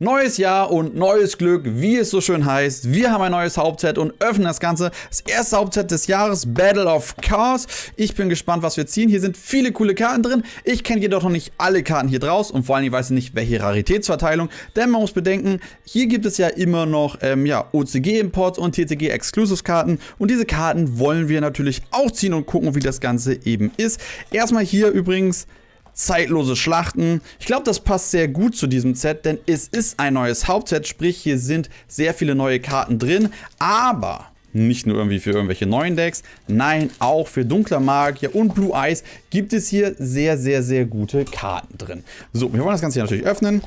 Neues Jahr und neues Glück, wie es so schön heißt. Wir haben ein neues Hauptset und öffnen das Ganze. Das erste Hauptset des Jahres, Battle of Cars. Ich bin gespannt, was wir ziehen. Hier sind viele coole Karten drin. Ich kenne jedoch noch nicht alle Karten hier draus und vor allem weiß ich nicht, welche Raritätsverteilung. Denn man muss bedenken, hier gibt es ja immer noch ähm, ja, OCG-Imports und TCG-Exclusives-Karten. Und diese Karten wollen wir natürlich auch ziehen und gucken, wie das Ganze eben ist. Erstmal hier übrigens zeitlose Schlachten. Ich glaube, das passt sehr gut zu diesem Set, denn es ist ein neues Hauptset, sprich hier sind sehr viele neue Karten drin, aber nicht nur irgendwie für irgendwelche neuen Decks, nein, auch für Dunkler Magier und Blue Eyes gibt es hier sehr, sehr, sehr gute Karten drin. So, wir wollen das Ganze hier natürlich öffnen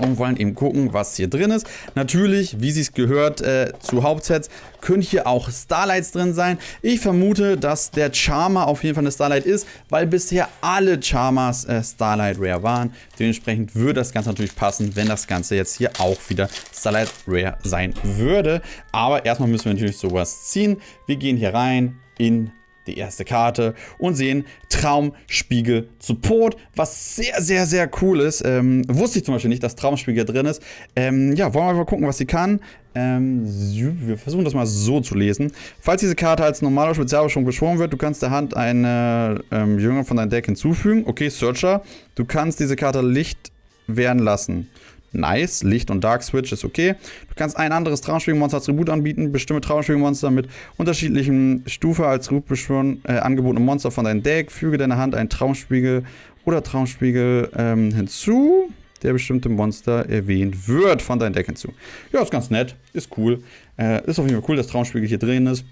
und wollen eben gucken, was hier drin ist. Natürlich, wie sie es gehört äh, zu Hauptsets, können hier auch Starlights drin sein. Ich vermute, dass der Charmer auf jeden Fall eine Starlight ist, weil bisher alle Charmers äh, Starlight Rare waren. Dementsprechend würde das Ganze natürlich passen, wenn das Ganze jetzt hier auch wieder Starlight Rare sein würde. Aber erstmal müssen wir natürlich sowas ziehen. Wir gehen hier rein in die erste Karte und sehen Traumspiegel Support, was sehr, sehr, sehr cool ist. Ähm, wusste ich zum Beispiel nicht, dass Traumspiegel drin ist. Ähm, ja, wollen wir mal gucken, was sie kann. Ähm, wir versuchen das mal so zu lesen. Falls diese Karte als normaler Spezialbeschwörung beschworen wird, du kannst der Hand eine ähm, Jünger von deinem Deck hinzufügen. Okay, Searcher. Du kannst diese Karte Licht werden lassen. Nice. Licht und Dark Switch ist okay. Du kannst ein anderes Traumspiegelmonster als Tribut anbieten. Bestimme Traumspiegelmonster mit unterschiedlichen Stufe als Tribut beschwören, äh, angebotene Monster von deinem Deck. Füge deiner Hand einen Traumspiegel oder Traumspiegel ähm, hinzu, der bestimmte Monster erwähnt wird von deinem Deck hinzu. Ja, ist ganz nett. Ist cool. Äh, ist auf jeden Fall cool, dass Traumspiegel hier drin ist.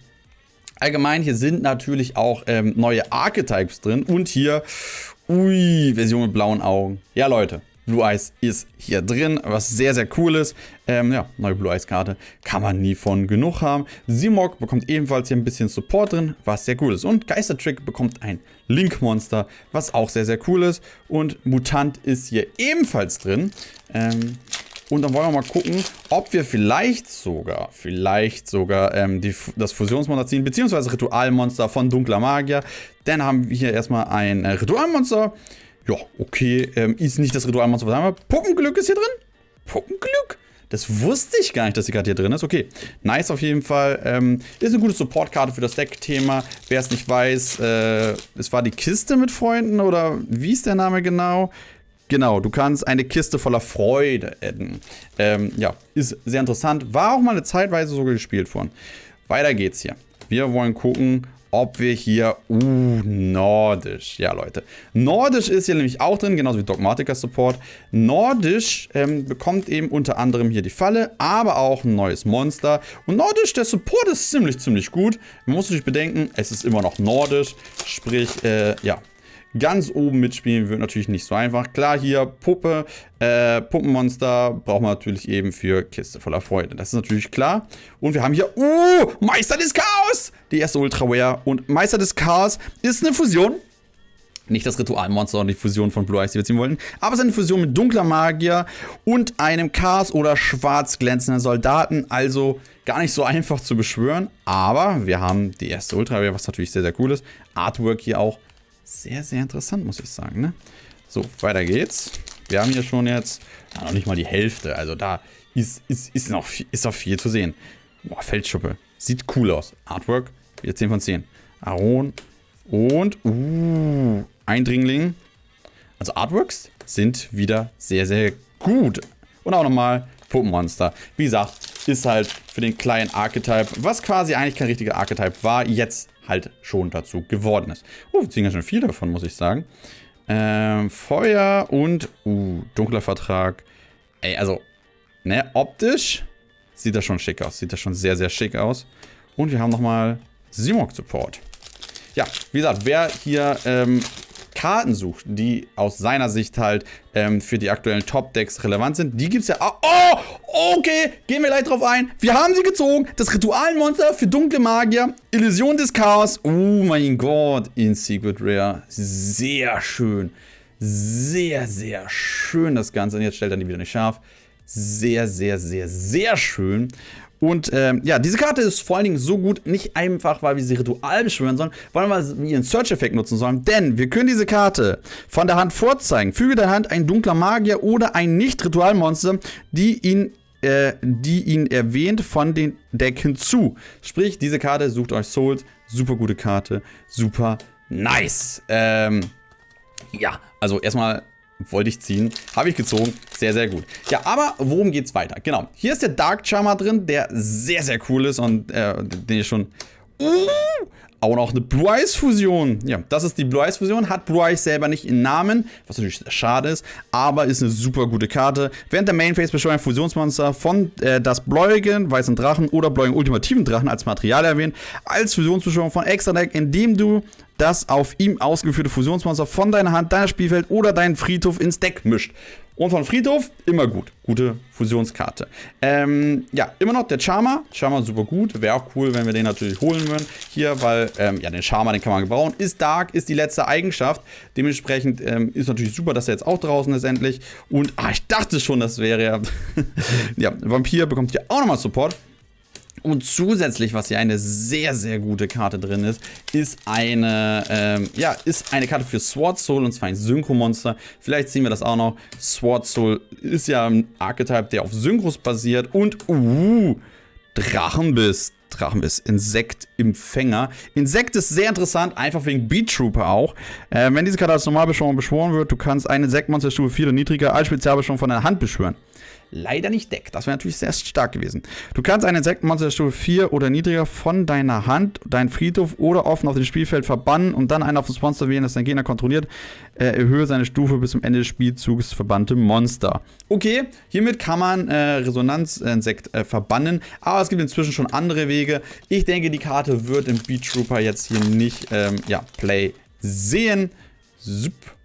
Allgemein, hier sind natürlich auch ähm, neue Archetypes drin. Und hier, ui, Version mit blauen Augen. Ja, Leute, Blue Eyes ist hier drin, was sehr, sehr cool ist. Ähm, ja, neue Blue Eyes Karte kann man nie von genug haben. Simok bekommt ebenfalls hier ein bisschen Support drin, was sehr cool ist. Und Geistertrick bekommt ein Link-Monster, was auch sehr, sehr cool ist. Und Mutant ist hier ebenfalls drin. Ähm, und dann wollen wir mal gucken, ob wir vielleicht sogar, vielleicht sogar ähm, die, das Fusionsmonster ziehen, beziehungsweise Ritualmonster von Dunkler Magier. Dann haben wir hier erstmal ein äh, Ritualmonster. Ja, okay, ähm, ist nicht das Ritualmonster, was haben wir? Puppenglück ist hier drin? Puppenglück? Das wusste ich gar nicht, dass die Karte hier drin ist. Okay, nice auf jeden Fall. Ähm, ist eine gute Supportkarte für das Deck-Thema. Wer es nicht weiß, äh, es war die Kiste mit Freunden oder wie ist der Name genau? Genau, du kannst eine Kiste voller Freude adden. Ähm, ja, ist sehr interessant. War auch mal eine Zeitweise sogar gespielt worden. Weiter geht's hier. Wir wollen gucken, ob wir hier, uh, Nordisch, ja Leute. Nordisch ist hier nämlich auch drin, genauso wie Dogmatica Support. Nordisch ähm, bekommt eben unter anderem hier die Falle, aber auch ein neues Monster. Und Nordisch, der Support ist ziemlich, ziemlich gut. Man muss natürlich bedenken, es ist immer noch Nordisch, sprich, äh, ja, Ganz oben mitspielen wird natürlich nicht so einfach. Klar, hier Puppe, äh, Puppenmonster braucht man natürlich eben für Kiste voller Freude. Das ist natürlich klar. Und wir haben hier, uh, Meister des Chaos! Die erste Ultra Rare. Und Meister des Chaos ist eine Fusion. Nicht das Ritualmonster und die Fusion von Blue Eyes, die wir ziehen wollten. Aber es ist eine Fusion mit dunkler Magier und einem Chaos- oder schwarz glänzenden Soldaten. Also gar nicht so einfach zu beschwören. Aber wir haben die erste Ultra was natürlich sehr, sehr cool ist. Artwork hier auch sehr, sehr interessant, muss ich sagen. Ne? So, weiter geht's. Wir haben hier schon jetzt ja, noch nicht mal die Hälfte. Also da ist, ist, ist, noch, viel, ist noch viel zu sehen. Boah, Feldschuppe. Sieht cool aus. Artwork, wieder 10 von 10. Aron und uh, Eindringling. Also Artworks sind wieder sehr, sehr gut. Und auch nochmal Puppenmonster. Wie gesagt, ist halt für den kleinen Archetype, was quasi eigentlich kein richtiger Archetype war, jetzt halt schon dazu geworden ist. Oh, wir ziehen ja schon viel davon, muss ich sagen. Ähm, Feuer und, uh, dunkler Vertrag. Ey, also, ne, optisch sieht das schon schick aus. Sieht das schon sehr, sehr schick aus. Und wir haben nochmal Simok Support. Ja, wie gesagt, wer hier ähm, Karten sucht, die aus seiner Sicht halt ähm, für die aktuellen Top-Decks relevant sind, die gibt es ja auch. Oh, okay, gehen wir gleich drauf ein. Wir haben sie gezogen. Das Ritualmonster für dunkle Magier. Illusion des Chaos. Oh mein Gott, in Secret Rare. Sehr schön. Sehr, sehr schön das Ganze. Und jetzt stellt er die wieder nicht scharf. Sehr, sehr, sehr, sehr schön. Und ähm, ja, diese Karte ist vor allen Dingen so gut, nicht einfach, weil wir sie ritual beschwören sollen, sondern weil wir ihren Search-Effekt nutzen sollen. Denn wir können diese Karte von der Hand vorzeigen. Füge der Hand ein dunkler Magier oder ein Nicht-Ritualmonster, die ihn äh, die ihn erwähnt von den Deck hinzu. Sprich, diese Karte sucht euch Souls. Super gute Karte. Super nice. Ähm, ja, also erstmal wollte ich ziehen. Habe ich gezogen. Sehr, sehr gut. Ja, aber worum geht's weiter? Genau. Hier ist der Dark Charmer drin, der sehr, sehr cool ist und äh, den ich schon... Uh, auch noch eine Blue Eyes Fusion. Ja, das ist die Blue Eyes Fusion. Hat Blue Eyes selber nicht in Namen, was natürlich schade ist, aber ist eine super gute Karte. Während der Main Phase beschwört ein Fusionsmonster von äh, das Bläuigen, weißen Drachen oder Bläuigen ultimativen Drachen als Material erwähnt, als Fusionsbeschwörung von Extra Deck, indem du das auf ihm ausgeführte Fusionsmonster von deiner Hand, deiner Spielfeld oder deinen Friedhof ins Deck mischt. Und von Friedhof immer gut. Gute Fusionskarte. Ähm, ja, immer noch der Charmer. Charmer super gut. Wäre auch cool, wenn wir den natürlich holen würden. Hier, weil, ähm, ja, den Charmer, den kann man gebrauchen. Ist Dark, ist die letzte Eigenschaft. Dementsprechend ähm, ist natürlich super, dass er jetzt auch draußen ist endlich. Und, ah, ich dachte schon, das wäre ja... ja, Vampir bekommt hier auch nochmal Support. Und zusätzlich, was hier eine sehr, sehr gute Karte drin ist, ist eine, ähm, ja, ist eine Karte für Sword Soul und zwar ein Synchro-Monster. Vielleicht sehen wir das auch noch. Sword Soul ist ja ein Archetype, der auf Synchros basiert und, uh, Drachenbiss. Drachenbiss, Insekt im Fänger. Insekt ist sehr interessant, einfach wegen Beat Trooper auch. Äh, wenn diese Karte als Normalbeschwörung beschworen wird, du kannst ein Insektmonster Stufe 4 oder niedriger als Spezialbeschwörung von deiner Hand beschwören leider nicht deckt. Das wäre natürlich sehr stark gewesen. Du kannst ein Insektenmonster Stufe 4 oder niedriger von deiner Hand, deinen Friedhof oder offen auf dem Spielfeld verbannen und dann einen auf das Monster wählen, das dein Gegner kontrolliert. Äh, erhöhe seine Stufe bis zum Ende des Spielzugs verbannte Monster. Okay, hiermit kann man äh, Resonanzinsekt äh, verbannen, aber es gibt inzwischen schon andere Wege. Ich denke, die Karte wird im Beat Trooper jetzt hier nicht ähm, ja, Play sehen. Super.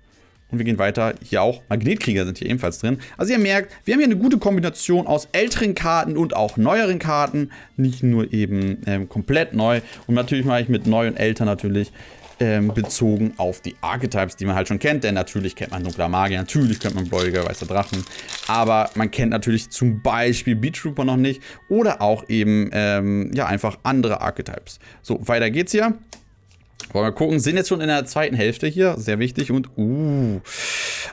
Und wir gehen weiter. Hier auch Magnetkrieger sind hier ebenfalls drin. Also ihr merkt, wir haben hier eine gute Kombination aus älteren Karten und auch neueren Karten. Nicht nur eben ähm, komplett neu. Und natürlich mache ich mit neu und älter natürlich ähm, bezogen auf die Archetypes, die man halt schon kennt. Denn natürlich kennt man Dunkler Magier, natürlich kennt man Bläuger, Weißer Drachen. Aber man kennt natürlich zum Beispiel Beat Trooper noch nicht. Oder auch eben, ähm, ja, einfach andere Archetypes. So, weiter geht's hier. Wollen wir gucken, sind jetzt schon in der zweiten Hälfte hier, sehr wichtig. Und, uh,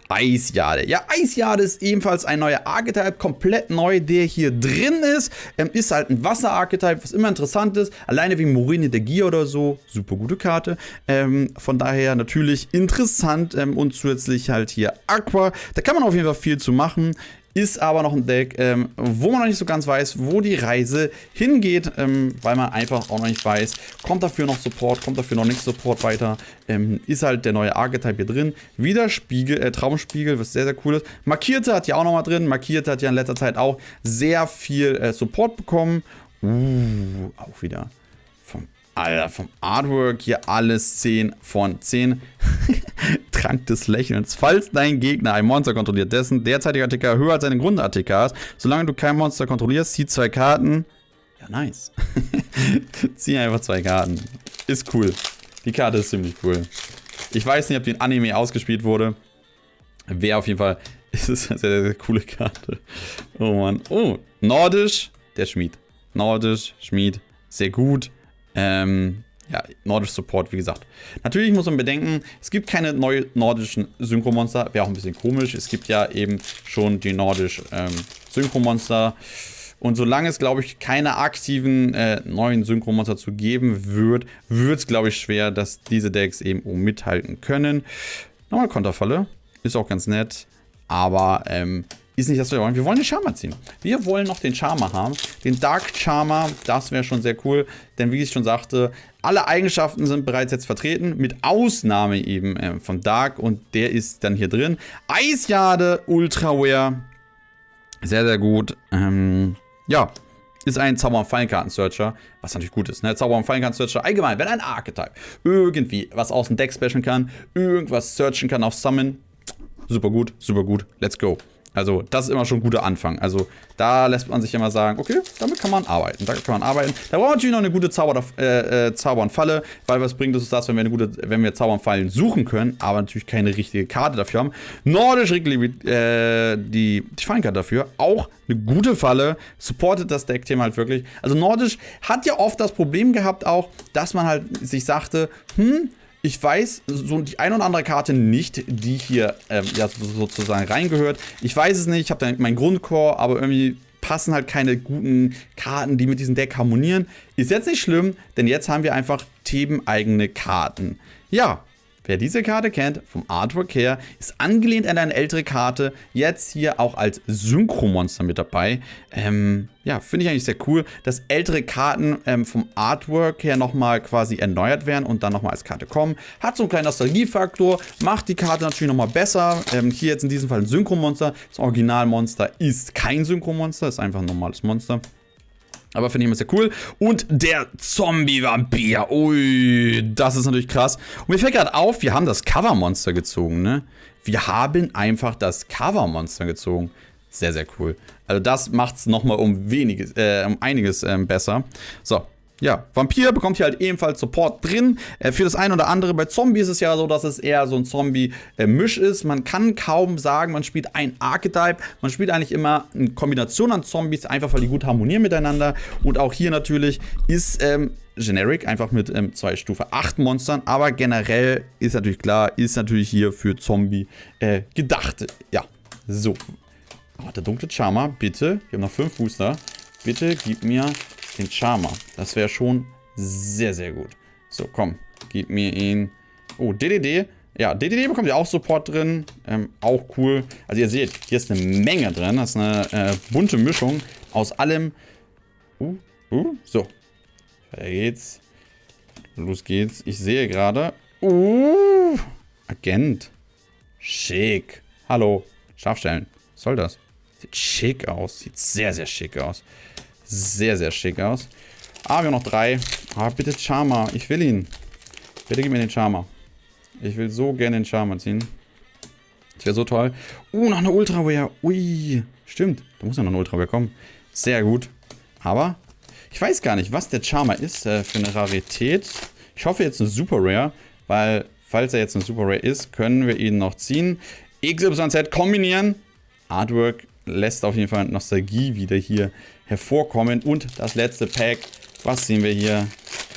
Eisjade. Ja, Eisjade ist ebenfalls ein neuer Archetype, komplett neu, der hier drin ist. Ähm, ist halt ein Wasser-Archetype, was immer interessant ist. Alleine wegen Morine de Gier oder so, super gute Karte. Ähm, von daher natürlich interessant ähm, und zusätzlich halt hier Aqua. Da kann man auf jeden Fall viel zu machen. Ist aber noch ein Deck, ähm, wo man noch nicht so ganz weiß, wo die Reise hingeht, ähm, weil man einfach auch noch nicht weiß, kommt dafür noch Support, kommt dafür noch nicht Support weiter. Ähm, ist halt der neue Archetype hier drin. Wieder Spiegel, äh, Traumspiegel, was sehr, sehr cool ist. Markierte hat ja auch nochmal drin. Markierte hat ja in letzter Zeit auch sehr viel äh, Support bekommen. Uh, auch wieder Alter, vom Artwork hier alles 10 von 10. Trank des Lächelns. Falls dein Gegner ein Monster kontrolliert, dessen derzeitiger ATK höher als seine Grund-ATK ist, solange du kein Monster kontrollierst, zieh zwei Karten. Ja, nice. zieh einfach zwei Karten. Ist cool. Die Karte ist ziemlich cool. Ich weiß nicht, ob die in Anime ausgespielt wurde. Wäre auf jeden Fall. Ist es eine sehr, sehr coole Karte. Oh Mann. Oh, Nordisch, der Schmied. Nordisch, Schmied, sehr gut. Ähm, ja, nordisch Support, wie gesagt. Natürlich muss man bedenken, es gibt keine neuen nordischen Synchromonster. Wäre auch ein bisschen komisch. Es gibt ja eben schon die nordisch ähm, Synchromonster. Und solange es, glaube ich, keine aktiven äh, neuen Synchromonster zu geben wird, wird es, glaube ich, schwer, dass diese Decks eben um mithalten können. Nochmal Konterfalle. Ist auch ganz nett. Aber ähm, ist nicht das, was wir wollen. Wir wollen den Charmer ziehen. Wir wollen noch den Charmer haben. Den Dark Charmer, das wäre schon sehr cool. Denn wie ich schon sagte, alle Eigenschaften sind bereits jetzt vertreten. Mit Ausnahme eben äh, von Dark. Und der ist dann hier drin. Eisjade Ultraware. Sehr, sehr gut. Ähm, ja, ist ein Zauber- und Fallenkarten-Searcher, was natürlich gut ist. Ne? Zauber- und Fallenkarten-Searcher allgemein, wenn ein Archetype irgendwie was aus dem Deck specialen kann, irgendwas searchen kann auf Summon, super gut, super gut, let's go. Also das ist immer schon ein guter Anfang. Also da lässt man sich immer sagen, okay, damit kann man arbeiten. Da kann man arbeiten. Da braucht man natürlich noch eine gute Zauber, äh, äh, Zauber und Falle, weil was bringt uns das, wenn wir eine gute, wenn wir Zauber und Fallen suchen können, aber natürlich keine richtige Karte dafür haben. Nordisch äh, die, die Fallenkarte dafür. Auch eine gute Falle. Supportet das Deck-Thema halt wirklich. Also Nordisch hat ja oft das Problem gehabt auch, dass man halt sich sagte, hm, ich weiß so die ein oder andere Karte nicht, die hier ähm, ja, sozusagen reingehört. Ich weiß es nicht, ich habe da meinen Grundcore, aber irgendwie passen halt keine guten Karten, die mit diesem Deck harmonieren. Ist jetzt nicht schlimm, denn jetzt haben wir einfach themeneigene Karten. Ja, Wer diese Karte kennt, vom Artwork her, ist angelehnt an eine ältere Karte, jetzt hier auch als Synchromonster mit dabei. Ähm, ja, finde ich eigentlich sehr cool, dass ältere Karten ähm, vom Artwork her nochmal quasi erneuert werden und dann nochmal als Karte kommen. Hat so einen kleinen Nostalgiefaktor, macht die Karte natürlich nochmal besser. Ähm, hier jetzt in diesem Fall ein Synchromonster. Das Originalmonster ist kein Synchromonster, ist einfach ein normales Monster. Aber finde ich immer sehr cool. Und der Zombie-Vampir. Ui, das ist natürlich krass. Und mir fällt gerade auf, wir haben das Cover-Monster gezogen, ne? Wir haben einfach das Cover-Monster gezogen. Sehr, sehr cool. Also das macht es nochmal um, äh, um einiges ähm, besser. So, ja, Vampir bekommt hier halt ebenfalls Support drin. Äh, für das eine oder andere. Bei Zombie ist es ja so, dass es eher so ein Zombie-Misch ist. Man kann kaum sagen, man spielt ein Archetype. Man spielt eigentlich immer eine Kombination an Zombies, einfach weil die gut harmonieren miteinander. Und auch hier natürlich ist ähm, Generic, einfach mit ähm, zwei Stufe 8 Monstern. Aber generell ist natürlich klar, ist natürlich hier für Zombie äh, gedacht. Ja, so. Oh, der dunkle Charmer, bitte. Wir haben noch 5 Booster. Bitte gib mir den Charmer. Das wäre schon sehr, sehr gut. So, komm. Gib mir ihn. Oh, DDD. Ja, DDD bekommt ja auch Support drin. Ähm, auch cool. Also ihr seht, hier ist eine Menge drin. Das ist eine äh, bunte Mischung aus allem. Uh, uh, so. Weiter geht's. Los geht's. Ich sehe gerade. Uh, Agent. Schick. Hallo. Scharfstellen. Was soll das? Sieht schick aus. Sieht sehr, sehr schick aus sehr, sehr schick aus. Ah, wir haben noch drei. Ah, bitte Charmer. Ich will ihn. Bitte gib mir den Charmer. Ich will so gerne den Charmer ziehen. Das wäre so toll. Uh, noch eine Ultra Rare. Ui. Stimmt. Da muss ja noch eine Ultra Rare kommen. Sehr gut. Aber ich weiß gar nicht, was der Charmer ist äh, für eine Rarität. Ich hoffe jetzt eine Super Rare, weil falls er jetzt eine Super Rare ist, können wir ihn noch ziehen. XYZ kombinieren. Artwork lässt auf jeden Fall Nostalgie wieder hier hervorkommen. Und das letzte Pack, was sehen wir hier?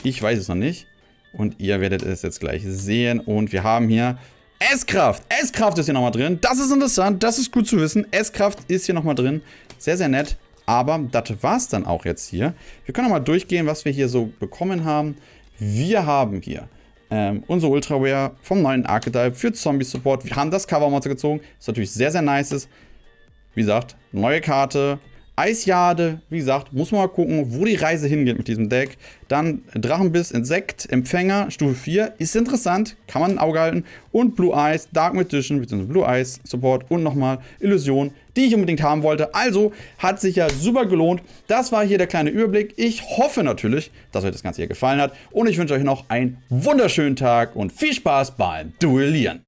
Ich weiß es noch nicht. Und ihr werdet es jetzt gleich sehen. Und wir haben hier S-Kraft. S-Kraft ist hier nochmal drin. Das ist interessant. Das ist gut zu wissen. S-Kraft ist hier nochmal drin. Sehr, sehr nett. Aber das war es dann auch jetzt hier. Wir können nochmal durchgehen, was wir hier so bekommen haben. Wir haben hier ähm, unsere Ultraware vom neuen Archetype für Zombie Support. Wir haben das Cover-Monster gezogen. Das natürlich sehr, sehr nice ist. Wie gesagt, neue Karte, Eisjade, wie gesagt, muss man mal gucken, wo die Reise hingeht mit diesem Deck. Dann Drachenbiss, Insekt, Empfänger, Stufe 4, ist interessant, kann man ein Auge halten. Und Blue Eyes, Dark Magician, bzw. Blue Eyes Support und nochmal Illusion, die ich unbedingt haben wollte. Also hat sich ja super gelohnt. Das war hier der kleine Überblick. Ich hoffe natürlich, dass euch das Ganze hier gefallen hat. Und ich wünsche euch noch einen wunderschönen Tag und viel Spaß beim Duellieren.